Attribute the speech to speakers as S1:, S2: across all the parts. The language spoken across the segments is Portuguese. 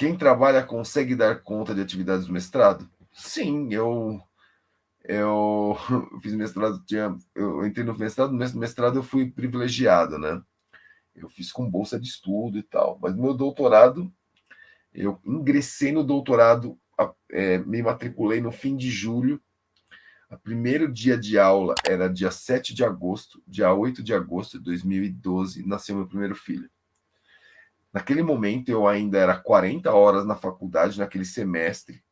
S1: Quem trabalha consegue dar conta de atividades do mestrado? Sim, eu eu fiz mestrado, tinha, eu entrei no mestrado, no mestrado eu fui privilegiado, né? Eu fiz com bolsa de estudo e tal, mas meu doutorado, eu ingressei no doutorado, é, me matriculei no fim de julho, o primeiro dia de aula era dia 7 de agosto, dia 8 de agosto de 2012, nasceu meu primeiro filho. Naquele momento, eu ainda era 40 horas na faculdade, naquele semestre.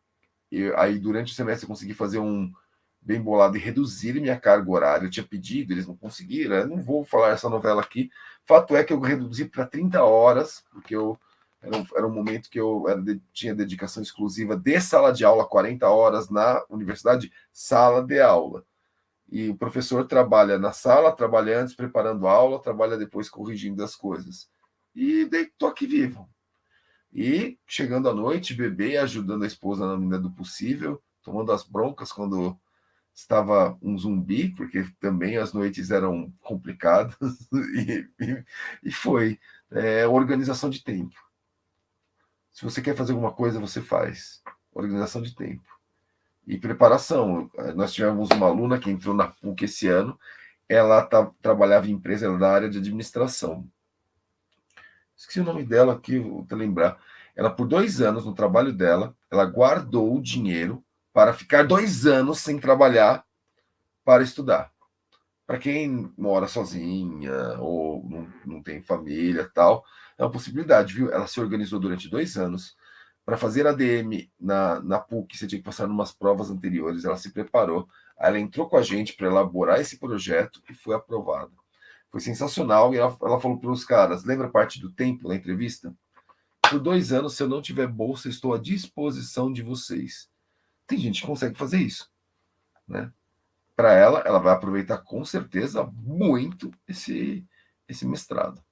S1: E aí, durante o semestre, eu consegui fazer um bem bolado e reduzir minha carga horária. Eu tinha pedido, eles não conseguiram. Eu não vou falar essa novela aqui. Fato é que eu reduzi para 30 horas, porque eu era um, era um momento que eu era, tinha dedicação exclusiva de sala de aula, 40 horas na universidade, sala de aula. E o professor trabalha na sala, trabalha antes preparando a aula, trabalha depois corrigindo as coisas. E estou aqui vivo. E chegando à noite, bebê, ajudando a esposa na medida do possível, tomando as broncas quando estava um zumbi, porque também as noites eram complicadas, e, e, e foi é, organização de tempo. Se você quer fazer alguma coisa, você faz. Organização de tempo. E preparação. Nós tivemos uma aluna que entrou na PUC esse ano, ela tá, trabalhava em empresa ela é da área de administração. Esqueci o nome dela aqui, vou te lembrar. Ela, por dois anos, no trabalho dela, ela guardou o dinheiro para ficar dois anos sem trabalhar para estudar. Para quem mora sozinha ou não, não tem família tal, é uma possibilidade, viu? Ela se organizou durante dois anos para fazer ADM na, na PUC, você tinha que passar umas provas anteriores, ela se preparou, ela entrou com a gente para elaborar esse projeto e foi aprovada. Foi sensacional, e ela, ela falou para os caras, lembra parte do tempo na entrevista? Por dois anos, se eu não tiver bolsa, estou à disposição de vocês. Tem gente que consegue fazer isso, né? Para ela, ela vai aproveitar com certeza muito esse, esse mestrado.